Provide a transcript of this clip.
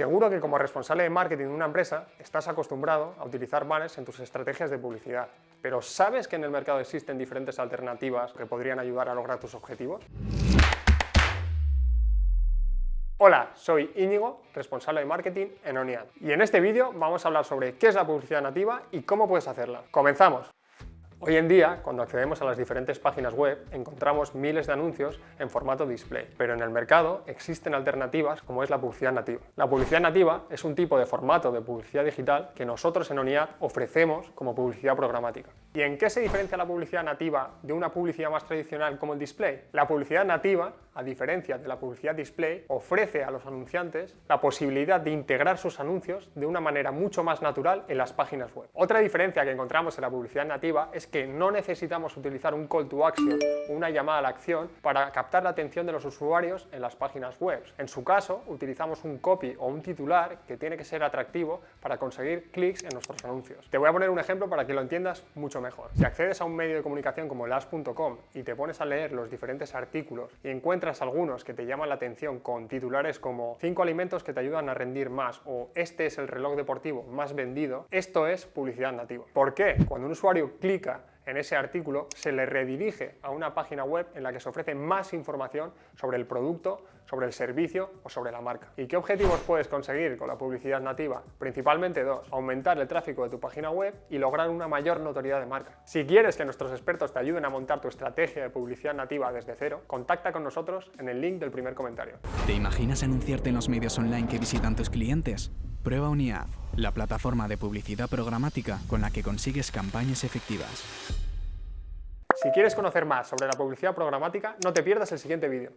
Seguro que como responsable de marketing de una empresa estás acostumbrado a utilizar banners en tus estrategias de publicidad, pero ¿sabes que en el mercado existen diferentes alternativas que podrían ayudar a lograr tus objetivos? Hola, soy Íñigo, responsable de marketing en ONIAD, y en este vídeo vamos a hablar sobre qué es la publicidad nativa y cómo puedes hacerla. ¡Comenzamos! Hoy en día, cuando accedemos a las diferentes páginas web, encontramos miles de anuncios en formato display, pero en el mercado existen alternativas como es la publicidad nativa. La publicidad nativa es un tipo de formato de publicidad digital que nosotros en ONIAD ofrecemos como publicidad programática. ¿Y en qué se diferencia la publicidad nativa de una publicidad más tradicional como el display? La publicidad nativa, a diferencia de la publicidad display, ofrece a los anunciantes la posibilidad de integrar sus anuncios de una manera mucho más natural en las páginas web. Otra diferencia que encontramos en la publicidad nativa es que no necesitamos utilizar un call to action una llamada a la acción para captar la atención de los usuarios en las páginas web. En su caso, utilizamos un copy o un titular que tiene que ser atractivo para conseguir clics en nuestros anuncios. Te voy a poner un ejemplo para que lo entiendas mucho mejor. Si accedes a un medio de comunicación como las.com y te pones a leer los diferentes artículos y encuentras algunos que te llaman la atención con titulares como 5 alimentos que te ayudan a rendir más o este es el reloj deportivo más vendido, esto es publicidad nativa. ¿Por qué? Cuando un usuario clica en ese artículo se le redirige a una página web en la que se ofrece más información sobre el producto, sobre el servicio o sobre la marca. ¿Y qué objetivos puedes conseguir con la publicidad nativa? Principalmente dos, aumentar el tráfico de tu página web y lograr una mayor notoriedad de marca. Si quieres que nuestros expertos te ayuden a montar tu estrategia de publicidad nativa desde cero, contacta con nosotros en el link del primer comentario. ¿Te imaginas anunciarte en los medios online que visitan tus clientes? Prueba UNIAD, la plataforma de publicidad programática con la que consigues campañas efectivas. Si quieres conocer más sobre la publicidad programática, no te pierdas el siguiente vídeo.